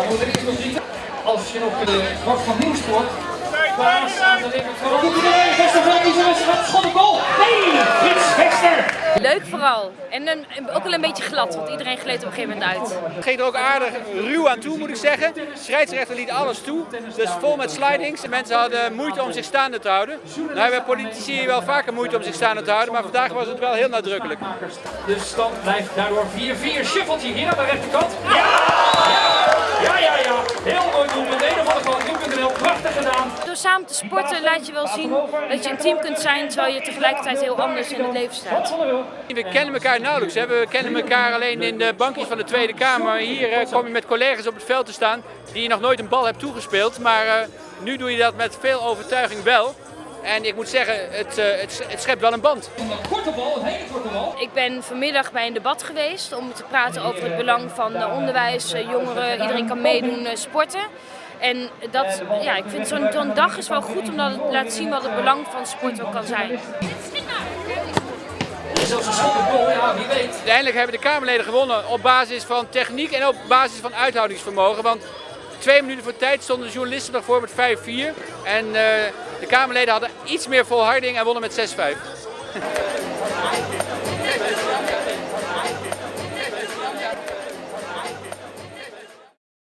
Dan moet er iets nog niet. Als je nog de kwart van Nieuwsport. Klaas aan de linkerkant. Wat doet hij erin? Vesterveld is er. Gaat schot op goal. Nee, Frits Vester. Leuk vooral. En een, ook wel een beetje glad, want iedereen gleed op een gegeven moment uit. Het ging er ook aardig ruw aan toe, moet ik zeggen. De scheidsrechter liet alles toe. Dus vol met slidings. Mensen hadden moeite om zich staande te houden. Nou hebben politici wel vaker moeite om zich staande te houden, maar vandaag was het wel heel nadrukkelijk. De stand blijft daardoor 4-4. Schuffeltje hier aan de rechterkant. Ja, samen te sporten laat je wel zien dat je een team kunt zijn terwijl je tegelijkertijd heel anders in het leven staat. We kennen elkaar nauwelijks. Hè. We kennen elkaar alleen in de bankjes van de Tweede Kamer. Hier eh, kom je met collega's op het veld te staan die je nog nooit een bal hebt toegespeeld. Maar uh, nu doe je dat met veel overtuiging wel. En ik moet zeggen, het, uh, het, het schept wel een band. Een korte bal, een hele korte bal. Ik ben vanmiddag bij een debat geweest om te praten over het belang van onderwijs, jongeren, iedereen kan meedoen, sporten. En dat, ja, ik vind zo'n zo dag is wel goed omdat het laat zien wat het belang van sport ook kan zijn. Uiteindelijk hebben de Kamerleden gewonnen op basis van techniek en op basis van uithoudingsvermogen. Want twee minuten voor tijd stonden de journalisten nog met 5-4. En uh, de Kamerleden hadden iets meer volharding en wonnen met 6-5.